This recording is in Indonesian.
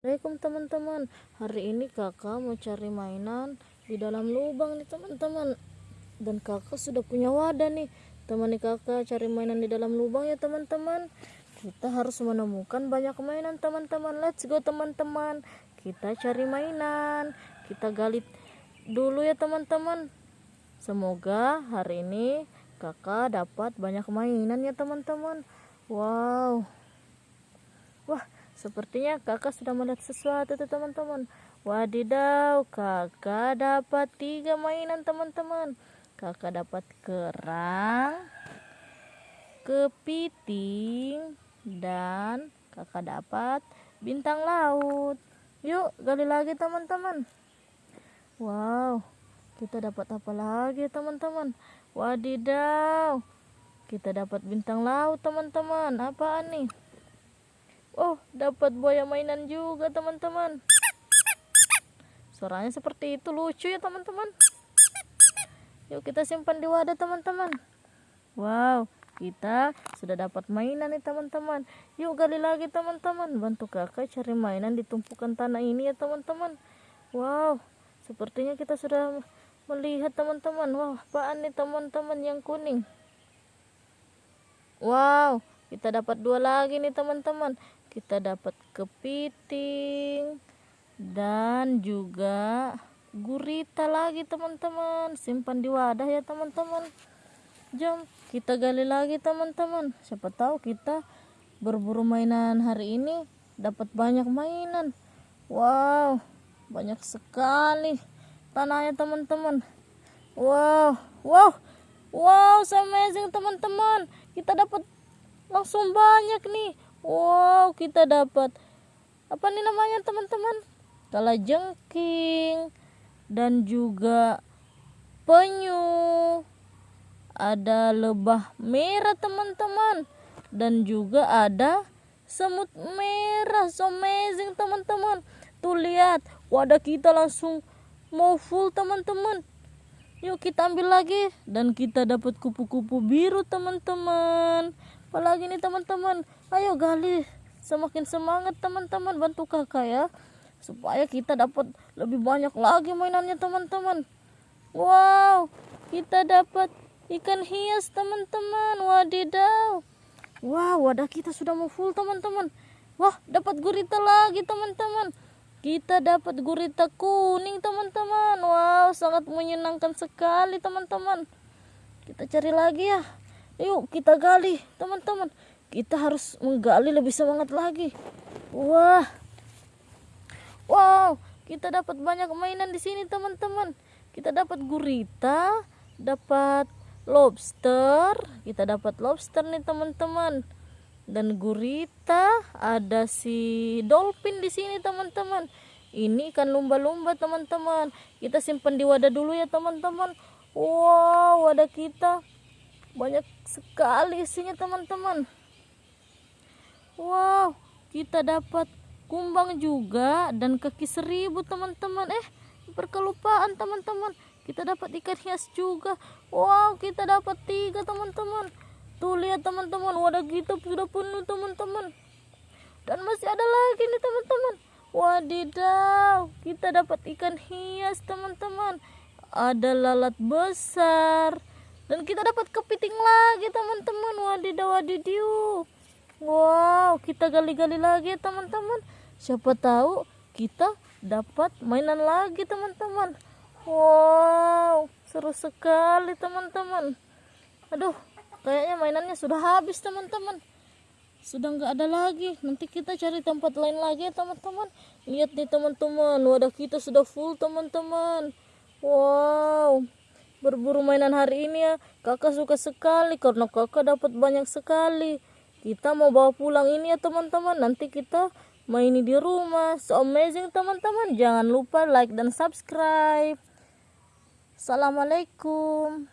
Assalamualaikum teman-teman. Hari ini kakak mau cari mainan di dalam lubang nih teman-teman. Dan kakak sudah punya wadah nih. Temani kakak cari mainan di dalam lubang ya teman-teman. Kita harus menemukan banyak mainan teman-teman. Let's go teman-teman. Kita cari mainan. Kita gali dulu ya teman-teman. Semoga hari ini kakak dapat banyak mainan ya teman-teman. Wow. Wah Sepertinya kakak sudah melihat sesuatu tuh teman-teman. Wadidaw, kakak dapat tiga mainan teman-teman. Kakak dapat kerang, kepiting, dan kakak dapat bintang laut. Yuk, gali lagi teman-teman. Wow, kita dapat apa lagi teman-teman? Wadidaw, kita dapat bintang laut teman-teman. Apaan nih? Oh, dapat buaya mainan juga, teman-teman. Suaranya seperti itu lucu ya, teman-teman. Yuk kita simpan di wadah, teman-teman. Wow, kita sudah dapat mainan nih, teman-teman. Yuk gali lagi, teman-teman. Bantu kakak cari mainan di tumpukan tanah ini ya, teman-teman. Wow, sepertinya kita sudah melihat, teman-teman. Wah, apaan nih, teman-teman yang kuning? Wow, kita dapat dua lagi nih, teman-teman. Kita dapat kepiting dan juga gurita lagi teman-teman. Simpan di wadah ya teman-teman. Jom kita gali lagi teman-teman. Siapa tahu kita berburu mainan hari ini dapat banyak mainan. Wow banyak sekali tanahnya teman-teman. Wow wow wow amazing teman-teman. Kita dapat langsung banyak nih. Wow kita dapat apa nih namanya teman-teman? Kala jengking dan juga penyu. Ada lebah merah teman-teman. Dan juga ada semut merah. So amazing teman-teman. Tuh lihat wadah kita langsung mau full teman-teman. Yuk kita ambil lagi dan kita dapat kupu-kupu biru teman-teman apalagi nih teman-teman. Ayo gali semakin semangat teman-teman. Bantu kakak ya supaya kita dapat lebih banyak lagi mainannya teman-teman. Wow kita dapat ikan hias teman-teman. Wadidaw. Wow wadah kita sudah mau full teman-teman. Wah dapat gurita lagi teman-teman. Kita dapat gurita kuning teman-teman. Wow sangat menyenangkan sekali teman-teman. Kita cari lagi ya Yuk kita gali teman-teman. Kita harus menggali lebih semangat lagi. Wah. Wow, kita dapat banyak mainan di sini teman-teman. Kita dapat gurita, dapat lobster, kita dapat lobster nih teman-teman. Dan gurita, ada si dolphin di sini teman-teman. Ini ikan lumba-lumba teman-teman. Kita simpan di wadah dulu ya teman-teman. Wow, wadah kita banyak sekali isinya teman-teman. Wow kita dapat kumbang juga dan kaki seribu teman-teman. Eh berkelupaan teman-teman. Kita dapat ikan hias juga. Wow kita dapat tiga teman-teman. Tuh lihat teman-teman. Wadah kita sudah penuh teman-teman. Dan masih ada lagi nih teman-teman. Wadidaw kita dapat ikan hias teman-teman. Ada lalat besar dan kita dapat kepiting lagi teman-teman. Wadidaw wadidiu wow kita gali-gali lagi teman-teman. Siapa tahu kita dapat mainan lagi teman-teman. Wow seru sekali teman-teman. Aduh kayaknya mainannya sudah habis teman-teman. Sudah nggak ada lagi. Nanti kita cari tempat lain lagi teman-teman. Lihat nih teman-teman. Wadah kita sudah full teman-teman. Wow berburu mainan hari ini ya. Kakak suka sekali karena kakak dapat banyak sekali. Kita mau bawa pulang ini ya teman-teman. Nanti kita main di rumah. So amazing teman-teman. Jangan lupa like dan subscribe. Assalamualaikum